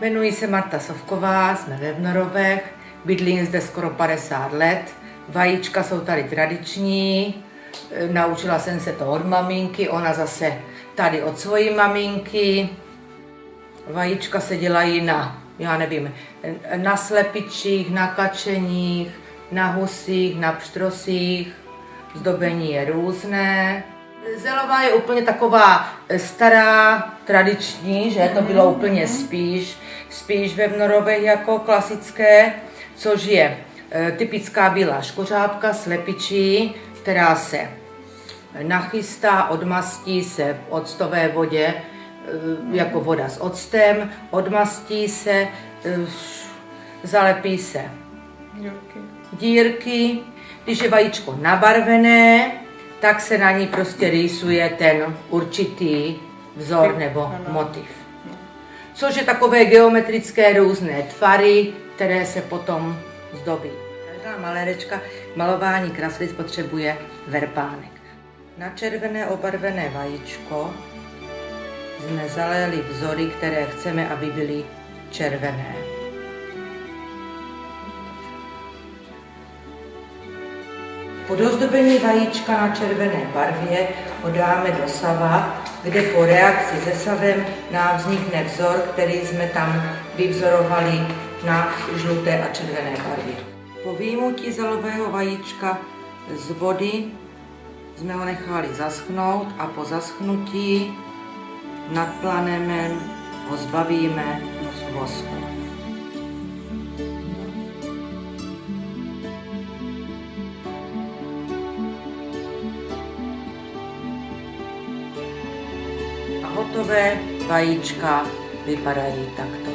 Jmenuji se Marta Sovková, jsme ve Vnorovech, bydlím zde skoro 50 let. Vajíčka jsou tady tradiční, e, naučila jsem se to od maminky, ona zase tady od svojí maminky. Vajíčka se dělají na, já nevím, na slepičích, na kačeních, na husích, na pštrosích. Zdobení je různé. Zelová je úplně taková stará, tradiční, že to bylo úplně spíš, spíš ve Vnorovech jako klasické, což je e, typická bílá škořápka, slepičí, která se nachystá, odmastí se v octové vodě, e, jako voda s octem, odmastí se, zalepí se dírky. Když je vajíčko nabarvené, tak se na ní prostě rýsuje ten určitý vzor nebo motiv. Což je takové geometrické různé tvary, které se potom zdobí. Každá malérečka malování kraslic potřebuje verpánek. Na červené obarvené vajíčko jsme zaléli vzory, které chceme, aby byly červené. Po dozdobení vajíčka na červené barvě ho dáme do sava, kde po reakci se savem nám vznikne vzor, který jsme tam vyvzorovali na žluté a červené barvě. Po výjimutí zelového vajíčka z vody jsme ho nechali zaschnout a po zaschnutí nad planemem ho zbavíme z vosku. Hotové vajíčka vypadají takto.